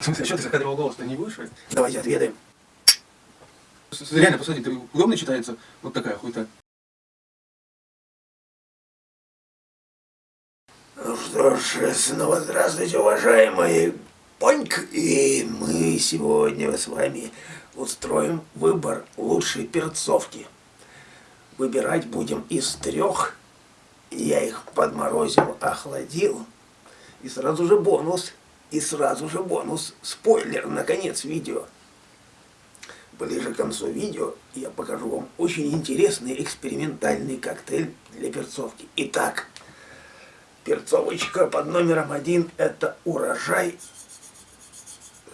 В смысле, а что ты закадровал голос-то не будешь? Давайте отведаем. Реально, посмотри, ты удобно читается? Вот такая хуйта. Ну что ж, снова здравствуйте, уважаемые Поньк. И мы сегодня с вами устроим выбор лучшей перцовки. Выбирать будем из трех. Я их подморозил, охладил. И сразу же бонус. И сразу же бонус. Спойлер на конец видео. Ближе к концу видео я покажу вам очень интересный экспериментальный коктейль для перцовки. Итак, перцовочка под номером один это урожай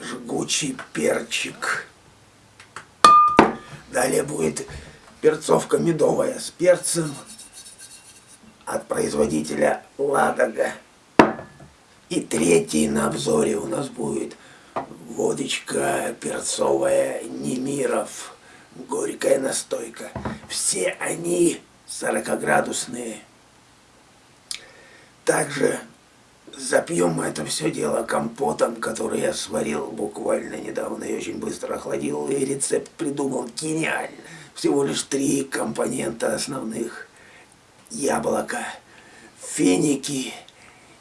жгучий перчик. Далее будет перцовка медовая с перцем от производителя Ладога. И третий на обзоре у нас будет водочка перцовая Немиров, горькая настойка. Все они 40-градусные. Также запьем мы это все дело компотом, который я сварил буквально недавно и очень быстро охладил. И рецепт придумал гениально. Всего лишь три компонента основных. Яблоко, финики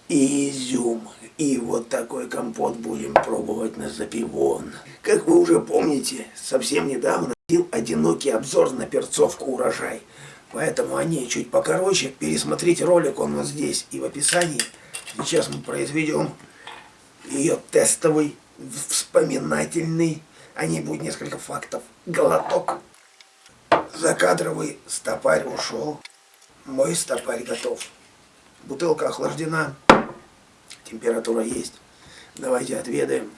и изюм. И вот такой компот будем пробовать на запивон. Как вы уже помните, совсем недавно был одинокий обзор на перцовку урожай. Поэтому они чуть покороче. Пересмотрите ролик, он вот здесь и в описании. Сейчас мы произведем ее тестовый, вспоминательный, а не будет несколько фактов, глоток. Закадровый стопарь ушел. Мой стопарь готов. Бутылка охлаждена. Температура есть. Давайте отведаем.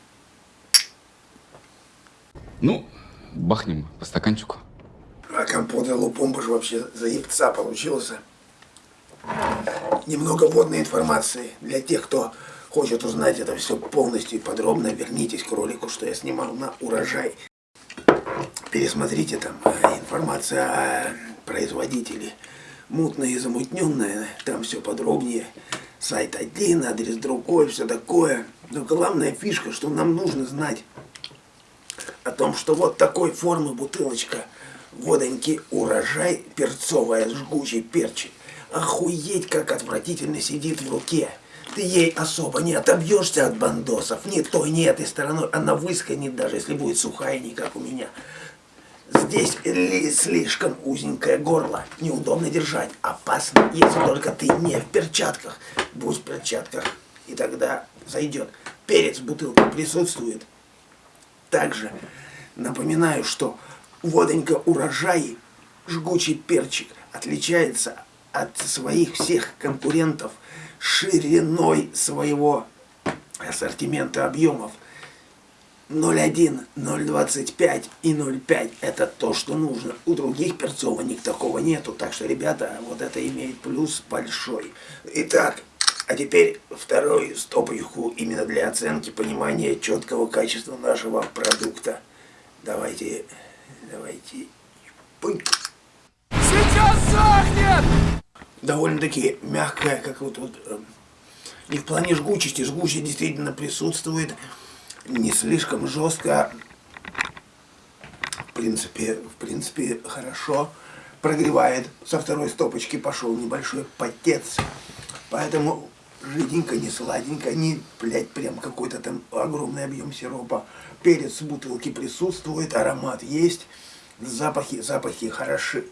Ну, бахнем по стаканчику. А компот лупомба же вообще заебца получился. Немного водной информации для тех, кто хочет узнать это все полностью и подробно. Вернитесь к ролику, что я снимал на урожай. Пересмотрите там э, информация о производителе. Мутная и замутненная, там все подробнее сайт один, адрес другой, все такое. Но главная фишка, что нам нужно знать о том, что вот такой формы бутылочка водоньки урожай перцовая, жгучий перчик. Охуеть, как отвратительно сидит в руке. Ты ей особо не отобьешься от бандосов, ни той, ни этой стороной. Она высканет, даже если будет сухая, не как у меня. Здесь слишком узенькое горло, неудобно держать, опасно, если только ты не в перчатках. Будь в перчатках, и тогда зайдет. Перец в бутылке присутствует. Также напоминаю, что водонька урожай, жгучий перчик, отличается от своих всех конкурентов шириной своего ассортимента объемов – 0,1, 0,25 и 0,5 это то, что нужно. У других перцовок такого нету, так что, ребята, вот это имеет плюс большой. Итак, а теперь второй стопочку именно для оценки понимания четкого качества нашего продукта. Давайте, давайте. Пынь. Сейчас сохнет! Довольно-таки мягкая, как вот. Э, и в плане жгучести, жгучесть действительно присутствует не слишком жестко, в принципе, в принципе, хорошо прогревает. Со второй стопочки пошел небольшой потец, поэтому жиденько, не сладенько, не, блядь, прям какой-то там огромный объем сиропа. Перец в бутылке присутствует, аромат есть, запахи, запахи хороши.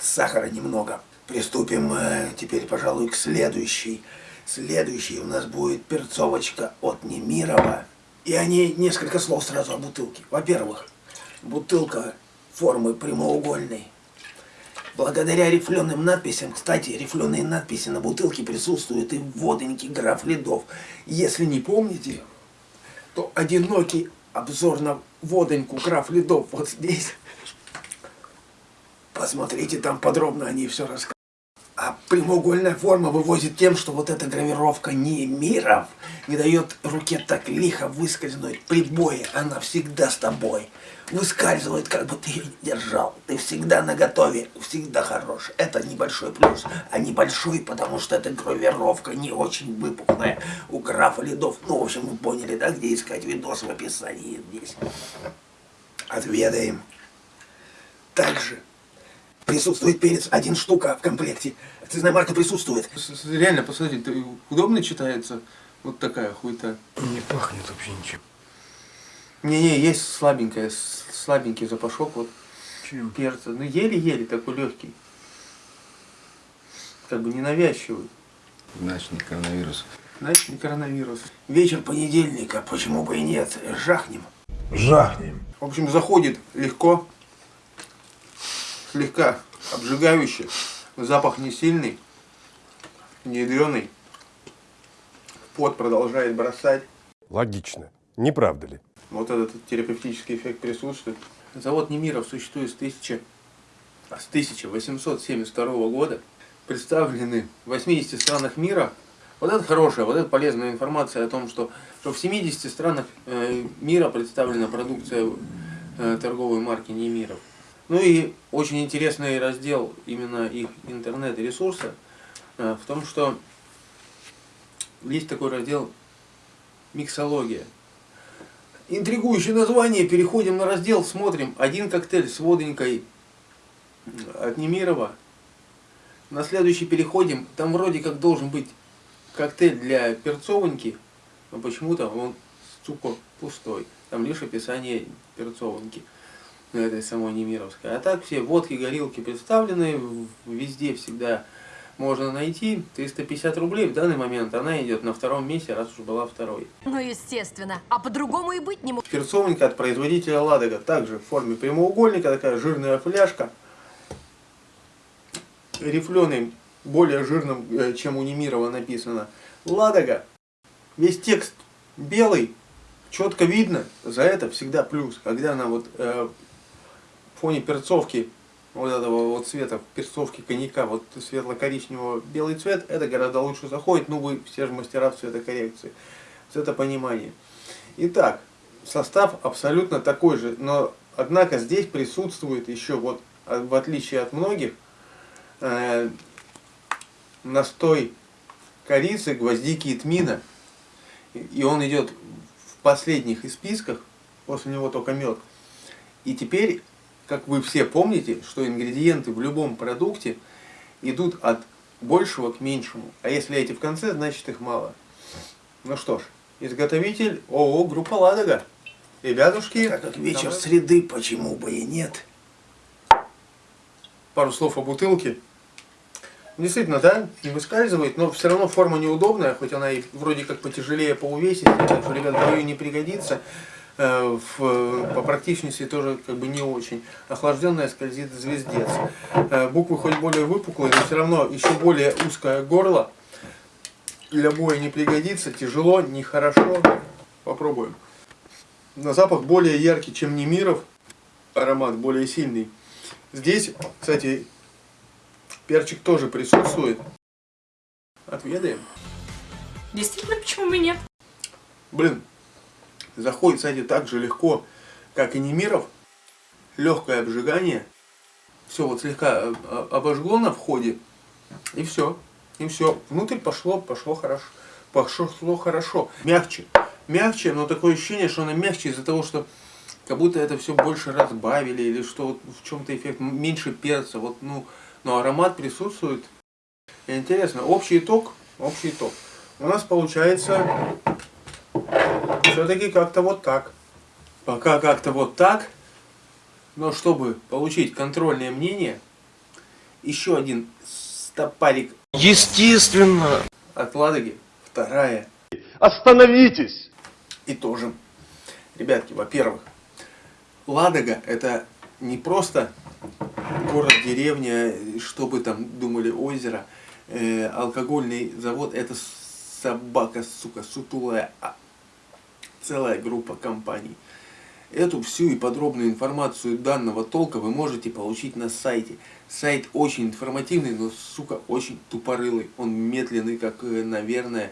Сахара немного. Приступим э, теперь, пожалуй, к следующей. Следующий у нас будет перцовочка от Немирова. И они несколько слов сразу о бутылке. Во-первых, бутылка формы прямоугольной. Благодаря рифленым надписям, кстати, рифленые надписи на бутылке присутствуют и в водоньке граф ледов. Если не помните, то одинокий обзор на водоньку граф ледов вот здесь. Посмотрите, там подробно они все рассказывают. Прямоугольная форма вывозит тем, что вот эта гравировка не миров не дает руке так лихо выскользнуть при бое. Она всегда с тобой. Выскальзывает, как бы ты ее держал. Ты всегда на готове, всегда хорош. Это небольшой плюс. А небольшой, потому что эта гравировка не очень выпуклая. У графа лидов. Ну, в общем, вы поняли, да, где искать видос в описании здесь. Отведаем. Также присутствует перец один штука в комплекте. Акцизная марка присутствует. С- с- Реально, посмотрите, ты- удобно читается вот такая хуйта. Не пахнет вообще ничем. Не-не, есть слабенькая, слабенький запашок вот Чем? перца. Ну, еле-еле такой легкий. Как бы ненавязчивый. Значит, не коронавирус. Знаешь, не коронавирус. Вечер понедельника, почему бы и нет, жахнем. Жахнем. В общем, заходит легко, слегка обжигающий, запах не сильный, не ядреный. Пот продолжает бросать. Логично. Не правда ли? Вот этот терапевтический эффект присутствует. Завод Немиров существует с, 1000 с 1872 года. Представлены в 80 странах мира. Вот это хорошая, вот это полезная информация о том, что, что в 70 странах э, мира представлена продукция э, торговой марки Немиров. Ну и очень интересный раздел именно их интернет-ресурса э, в том, что есть такой раздел миксология. Интригующее название. Переходим на раздел, смотрим. Один коктейль с водонькой от Немирова. На следующий переходим. Там вроде как должен быть коктейль для перцовоньки, но почему-то он, сука, пустой. Там лишь описание перцовоньки на этой самой Немировской. А так все водки, горилки представлены, везде всегда можно найти. 350 рублей в данный момент она идет на втором месте, раз уж была второй. Ну, естественно. А по-другому и быть не может. Перцовенька от производителя Ладога. Также в форме прямоугольника, такая жирная фляжка. Рифленый, более жирным, э, чем у Немирова написано. Ладога. Весь текст белый, четко видно. За это всегда плюс. Когда она вот э, фоне перцовки, вот этого вот цвета, перцовки коньяка, вот светло-коричневого белый цвет, это гораздо лучше заходит. Ну, вы все же мастера в цветокоррекции. Цветопонимание. Итак, состав абсолютно такой же, но однако здесь присутствует еще вот, а, в отличие от многих, э, настой корицы, гвоздики и тмина. И он идет в последних из списках, после него только мед. И теперь, как вы все помните, что ингредиенты в любом продукте идут от большего к меньшему. А если эти в конце, значит их мало. Ну что ж, изготовитель ООО «Группа Ладога». Ребятушки, Так как вечер давай среды, почему бы и нет. пару слов о бутылке. Действительно, да, не выскальзывает, но все равно форма неудобная, хоть она и вроде как потяжелее по увесисти, так что, ребят, бою не пригодится. Э, в- по практичности тоже как бы не очень. Охлажденная скользит звездец. Э, буквы хоть более выпуклые, но все равно еще более узкое горло. Для боя не пригодится, тяжело, нехорошо. Попробуем. На запах более яркий, чем Немиров. Аромат более сильный. Здесь, кстати, перчик тоже присутствует. Отведаем. Действительно, почему бы нет? Блин, заходит, кстати, так же легко, как и Немиров. Легкое обжигание. Все вот слегка э, обожгло на входе. И все. И все. Внутрь пошло, пошло хорошо. Пошло хорошо. Мягче. Мягче, но такое ощущение, что она мягче из-за того, что как будто это все больше разбавили, или что вот в чем-то эффект, меньше перца, вот, ну, но аромат присутствует. Интересно, общий итог, общий итог. У нас получается все-таки как-то вот так. Пока как-то вот так, но чтобы получить контрольное мнение, еще один стопарик Естественно. от Ладоги, вторая Остановитесь! и тоже. Ребятки, во-первых, Ладога это не просто город, деревня, что бы там думали, озеро, э, алкогольный завод, это собака, сука, сутулая, а, целая группа компаний. Эту всю и подробную информацию данного толка вы можете получить на сайте. Сайт очень информативный, но, сука, очень тупорылый. Он медленный, как, э, наверное,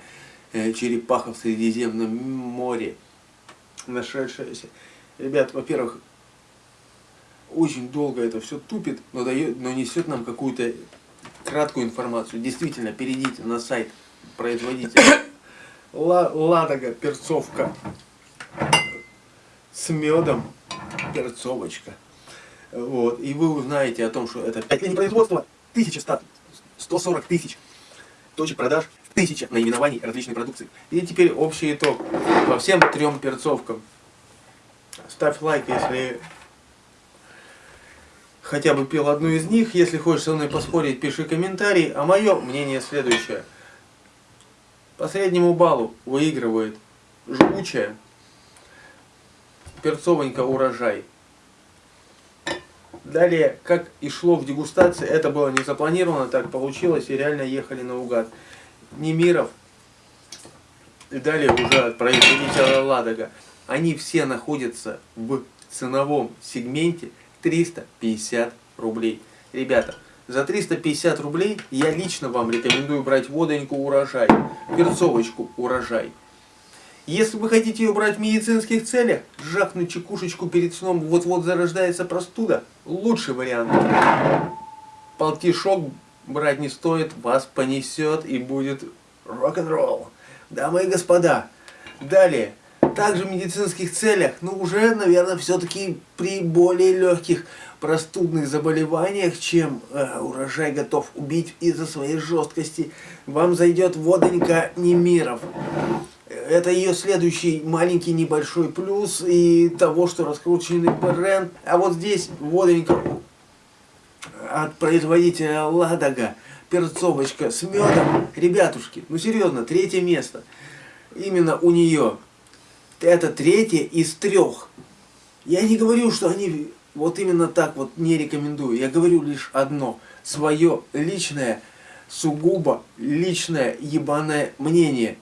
э, черепаха в Средиземном море нашедшаяся. Ребят, во-первых, очень долго это все тупит, но, дает, но несет нам какую-то краткую информацию. Действительно, перейдите на сайт производителя Ла Ладога, перцовка с медом, перцовочка. Вот. И вы узнаете о том, что это 5 линий производства, 1100, 140 тысяч точек продаж, 1000 наименований различной продукции. И теперь общий итог по всем трем перцовкам. Ставь лайк, если хотя бы пил одну из них. Если хочешь со мной поспорить, пиши комментарий. А мое мнение следующее. По среднему баллу выигрывает жгучая перцовенька урожай. Далее, как и шло в дегустации, это было не запланировано, так получилось, и реально ехали наугад. Немиров, и далее уже производителя Ладога, они все находятся в ценовом сегменте 350 рублей. Ребята, за 350 рублей я лично вам рекомендую брать водоньку урожай, перцовочку урожай. Если вы хотите ее брать в медицинских целях, жахнуть чекушечку перед сном, вот-вот зарождается простуда, лучший вариант. Полтишок брать не стоит, вас понесет и будет рок-н-ролл. Дамы и господа, далее, также в медицинских целях, но ну, уже, наверное, все-таки при более легких простудных заболеваниях, чем э, урожай готов убить из-за своей жесткости, вам зайдет водонька Немиров. Это ее следующий маленький небольшой плюс и того, что раскрученный бренд. А вот здесь водонька от производителя Ладога, перцовочка с медом. Ребятушки, ну серьезно, третье место. Именно у нее. Это третье из трех. Я не говорю, что они вот именно так вот не рекомендую. Я говорю лишь одно. Свое личное, сугубо личное ебаное мнение.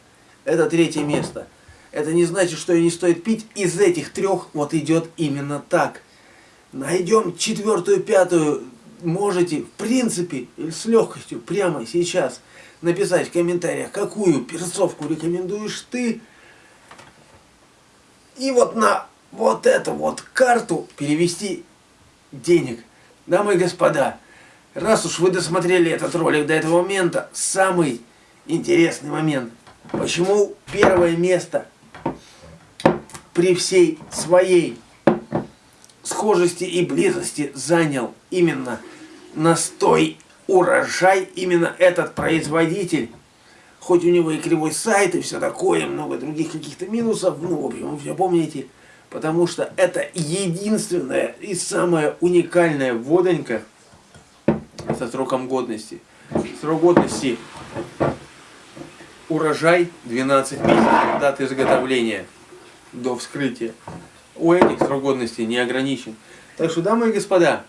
Это третье место. Это не значит, что ее не стоит пить. Из этих трех вот идет именно так. Найдем четвертую, пятую. Можете, в принципе, с легкостью, прямо сейчас написать в комментариях, какую перцовку рекомендуешь ты. И вот на вот эту вот карту перевести денег. Дамы и господа, раз уж вы досмотрели этот ролик до этого момента, самый интересный момент. Почему первое место при всей своей схожести и близости занял именно настой урожай, именно этот производитель, хоть у него и кривой сайт и все такое, много других каких-то минусов, ну, в общем, вы все помните, потому что это единственная и самая уникальная водонька со сроком годности. Срок годности урожай 12 месяцев, дата изготовления до вскрытия. У этих срок годности не ограничен. Так что, дамы и господа,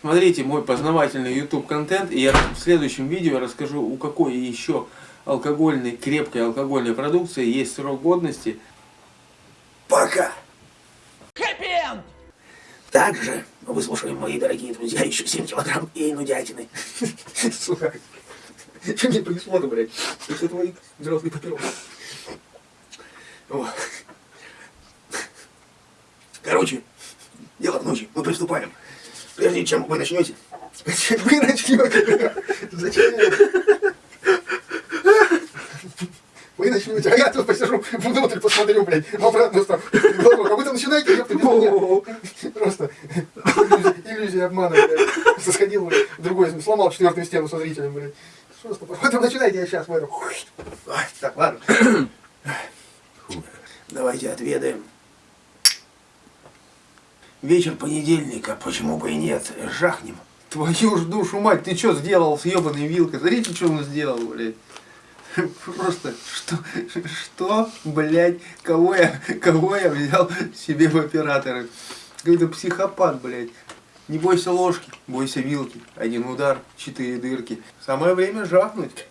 смотрите мой познавательный YouTube контент, и я в следующем видео расскажу, у какой еще алкогольной, крепкой алкогольной продукции есть срок годности – Пока! Хэппи Также мы выслушаем, мои дорогие друзья, еще 7 килограмм и нудятины. Сука. Что мне происходит, блядь? Это твои взрослые папиросы. Короче, дело в ночи. Мы приступаем. Прежде чем вы начнете. Вы начнете. Зачем? Вы начнете, а я тут посижу, внутрь посмотрю, блядь, в обратную сторону. А вы там начинаете, ёпта, без. Просто иллюзия обмана, блядь. Сходил, блядь, другой, сломал четвертую стену со зрителем, блядь. Просто потом начинайте, я сейчас в этом. Так, ладно. Давайте отведаем. Вечер понедельника, почему бы и нет, жахнем. Твою ж душу мать, ты что сделал с ебаной вилкой? Смотрите, что он сделал, блядь. Просто, что, что, блядь, кого я, кого я взял себе в операторы? Какой-то психопат, блядь. Не бойся ложки, бойся вилки. Один удар, четыре дырки. Самое время жахнуть.